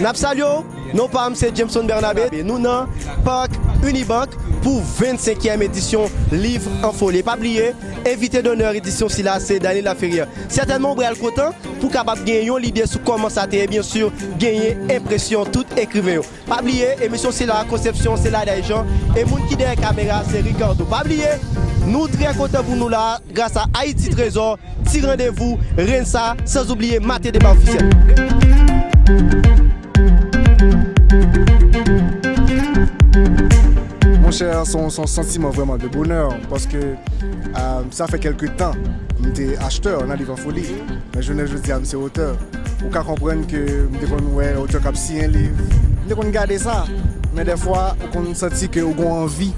Napsalio, non pas c'est Jameson Bernabé. Nous dans Parc Unibank pour 25e édition Livre en folie. Pas oublier, invité d'honneur édition si là c'est Daniel Laferrière. Certainement Brial Cotin pour capable gagner l'idée sur comment ça et bien sûr gagner impression tout écrivain. Pas oublier, émission c'est la conception, c'est là des gens et monde qui derrière caméra c'est Ricardo. Pas oublier, nous très contents pour nous là grâce à Haïti Trésor, petit rendez-vous, Rensa, sans oublier maté débat officiel. Son, sentiment vraiment de bonheur parce que euh, ça fait quelques temps j'étais acheteur en folie. Mais je ne dis à c'est auteur ou qu'à comprendre que ouais auteur qui signé un livre qu'on garder ça. Mais des fois on senti que on envie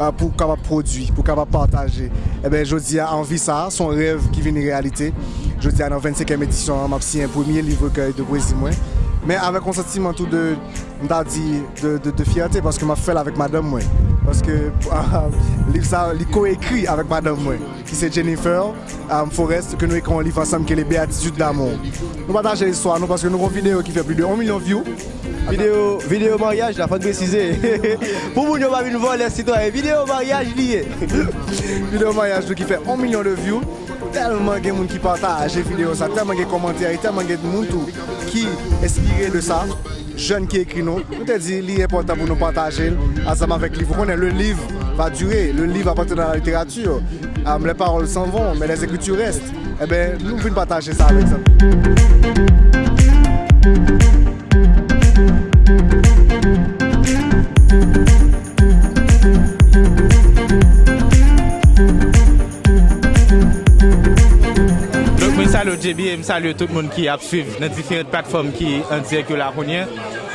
euh, pour capable produire pour capable partager. Et ben je dis à envie ça son rêve qui vient réalité. Je dis à dans 25e édition m'a un premier livre de moi mais avec un sentiment tout de, de, de, fierté parce que je fait avec madame moi. Parce que le livre coécrit avec madame moi, qui c'est Jennifer um, Forrest, que nous écrivons un livre ensemble qui est les béatitudes d'amour. Nous partageons l'histoire, parce que nous avons une vidéo qui fait plus de 1 million de views. Vidéo, vidéo mariage, la faut préciser. Pour vous, nous pas une voler citoyen. Vidéo mariage lié. vidéo mariage qui fait 1 million de views. Tellement de gens qui partagent les vidéos, tellement de commentaires, tellement de gens qui inspiré de ça. Jeunes qui écrivent nous, nous te dit, il important pour nous partager ensemble avec le livre. Le livre va durer, le livre va partir dans la littérature. Um, les paroles s'en vont, mais les écritures restent. Eh bien, nous voulons partager ça avec salye tout moun ki ap suiv nan diferent platform ki an direk yo la konyen.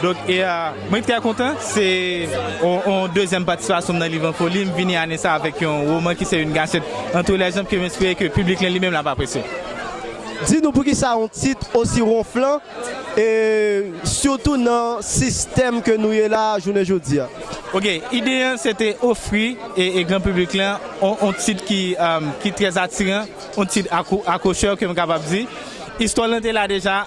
Dok, e, uh, mwen trè kontan, se on dezem patiswasyon nan Livan Foli, m vini anè sa avèk yon roman ki se yon ganchet. An tou lè jom ke m espri ke publik lè li mèm la pa apresye. Di nou pou ki sa yon tit osi ronflan, e surtout nan sistem ke nou ye la jounen joudi ya. Ok, ide yon se te ofri e, e gran publik lan, on, on tit ki, um, ki trez atiran, on tit akou, akoucheur ke m kapap di. Histol nan te la deja,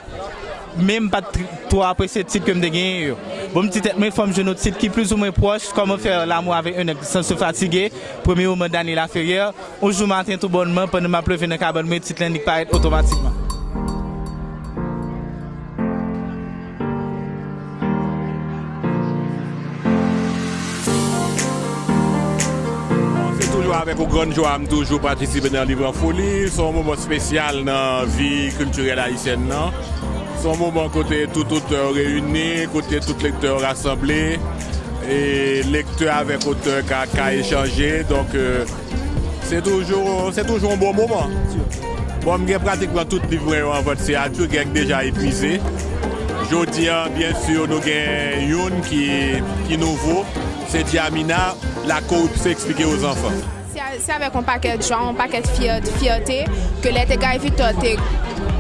menm pat to apre se tit kem de gen yo. Bon mti tet mwen fom jenou tit ki plus ou mwen proche, koman fè l'amou avè yon ek san se fatige, premye ou mwen dani la feryer, ou jou matin tout bonman, pon nou ma pleve nan kabon mwen tit lan dik paret otomatikman. Toujou avèk ou gran jwa m toujou patisipe nan Livran Folie. Son mouman spesyal nan vi kulturel haisyen nan. Son mouman kote tout auteur reyouni, kote tout lekteur rassemblé. E lekteur avèk auteur ka, ka échangé. Donc, euh, se toujou un bon mouman. Bon, m gen pratikman tout Livran yo an vot se atou genk deja epuize. Jodi an, bien sur, nou gen youn ki, ki nouvo. Se Diamina, la korupse explike ouz anfan. Se avèk an pakèt jwa, an pakèt fiyotè, ke lè te gay vitò te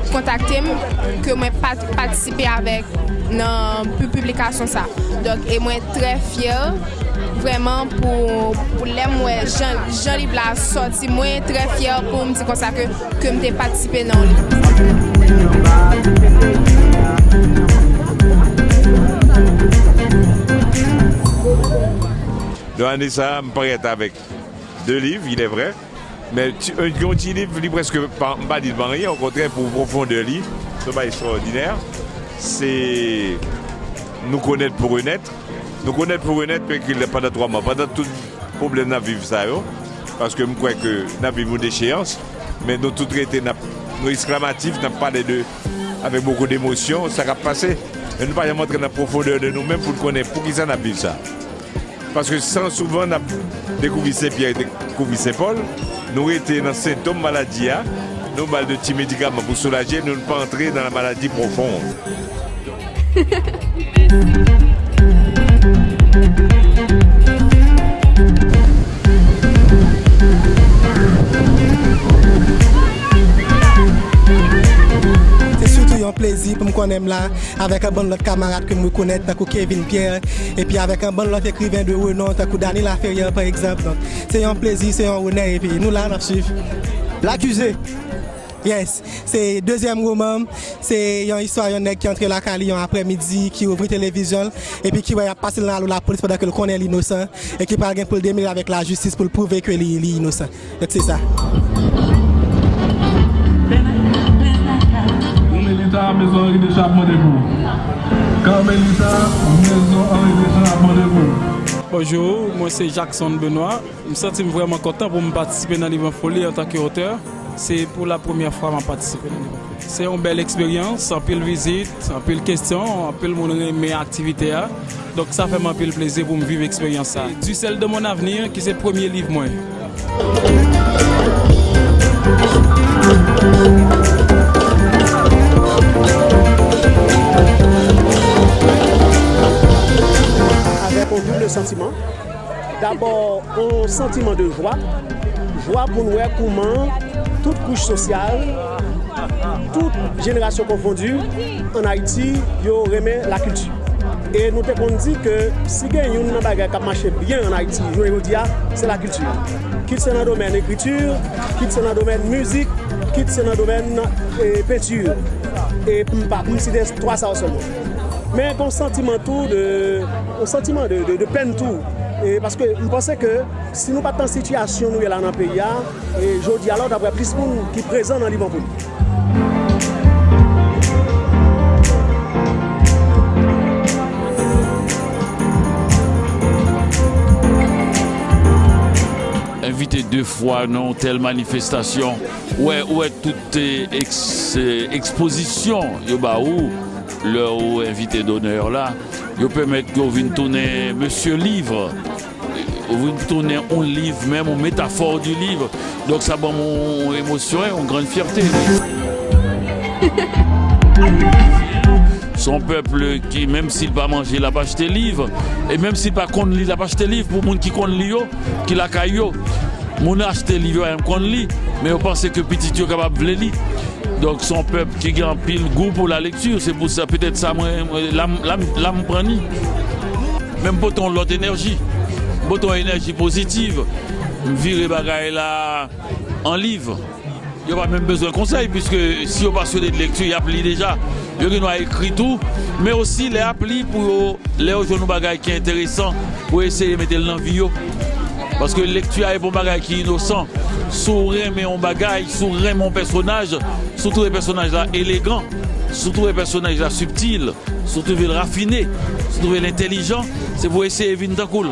kontakte m, ke mwen patisipe avèk nan publikasyon sa. Dok, e mwen tre fiyer, vreman pou, pou lè mwen jan li bla soti, mwen tre fiyer pou mwen ti konsa ke, ke mwen te patisipe nan li. Yo an disa, m pou reta avèk. Deux livres, il est vrai. Mais un petit livre, il presque pas dit de rien, au contraire, pour profondeur livre, ce pas extraordinaire. C'est nous connaître pour honnête. Nous connaître pour honnête pendant trois mois. Pendant tout le problème de vivre ça, parce que je crois que nous vivons déchéance, mais nous tout traité, nos exclamatifs, nous parlé de avec beaucoup d'émotion, ça va passer. Et nous ne pas montrer la profondeur de nous-mêmes pour connaître pour qui ça n'a ça? Parce que sans souvent a découvert Saint-Pierre et Saint-Paul, nous étions dans symptômes maladie, nous avons de petits médicaments pour soulager, nous ne pas entrer dans la maladie profonde. là avec un bon autre camarade que je connais, comme Kevin Pierre, et puis avec un bon autre écrivain de renom, comme Daniel Laferrière par exemple. c'est un plaisir, c'est un honneur, et puis nous là, nous suivons. L'accusé, Yes, c'est deuxième roman, c'est une histoire nègre qui entre la Cali un après-midi, qui ouvre télévision et puis qui va passer dans la police pendant que le connaît l'innocent et qui parle pour le démêler avec la justice pour prouver que est innocent. C'est ça. Carmelita, maison Henri de demandez-vous. Carmelita, maison Henri Deschamps, demandez-vous. Bonjour, moi c'est Jackson Benoît. Je me sens vraiment content pour me participer dans l'Ivan Folie en tant qu'auteur. C'est pour la première fois que je participe dans l'Ivan Folie. C'est une belle expérience, en pile visite, en pile question, en pile mon mes activités. Donc ça fait un pile plaisir pour me vivre l'expérience. Du sel de mon avenir qui c'est le premier livre moi. de sentimen. D'abord, on sentimen de jwa. Jwa pou nou e kouman, tout kouche sosyal, tout jenerasyon konfondu, an Haiti, yo reme la kultu. E nou te kon di ke si gen yon nan bagay kap mache byen an Haiti, yo yo diya, se la kultu. Kit se nan domen ekritur, kit se nan domen muzik, kit se nan domen e, euh, petur. E pou mpa, pou msi des 3 sa ou se moun. Men kon sentimen tou de... un sentiment de, peine tout. Et parce que je pensais que si nous pas dans situation nous là dans le pays, et je dis alors d'avoir plus de monde qui est présent dans Liverpool. invité deux fois dans telle manifestation. Ouais, ouais, toute ex, exposition, yo bah où leur invité d'honneur là, yo permettre que vous tourner Monsieur Livre, vous tourner un livre, même une métaphore du livre. Donc ça va mon émotion et une grande fierté. Son peuple qui, même s'il va manger, il va acheter livre. Et même s'il pas il va acheter livre pour les gens qui connaissent livre, qui la caillou. Mon acheter livre, il qu'on lit, mais on pense que petit est capable de lire? Donc son peuple qui a un pile goût pour la lecture, c'est pour ça peut-être ça l'âme prend Même pour ton l'autre énergie, pour ton énergie positive, virer bagaille là en livre. Il n'y a même besoin de conseil, puisque si on passionné de lecture, il y a appli déjà. Il a écrit tout, mais aussi les applis pour les jeunes bagailles qui est intéressant pour essayer de mettre l'envie. Parce que lecture est un bagage qui est innocent. Sourire mais on bagaille, sourire mon personnage, surtout les personnages là élégants, surtout les personnages là subtils, surtout les raffinés, surtout l'intelligent, c'est pour essayer de cool.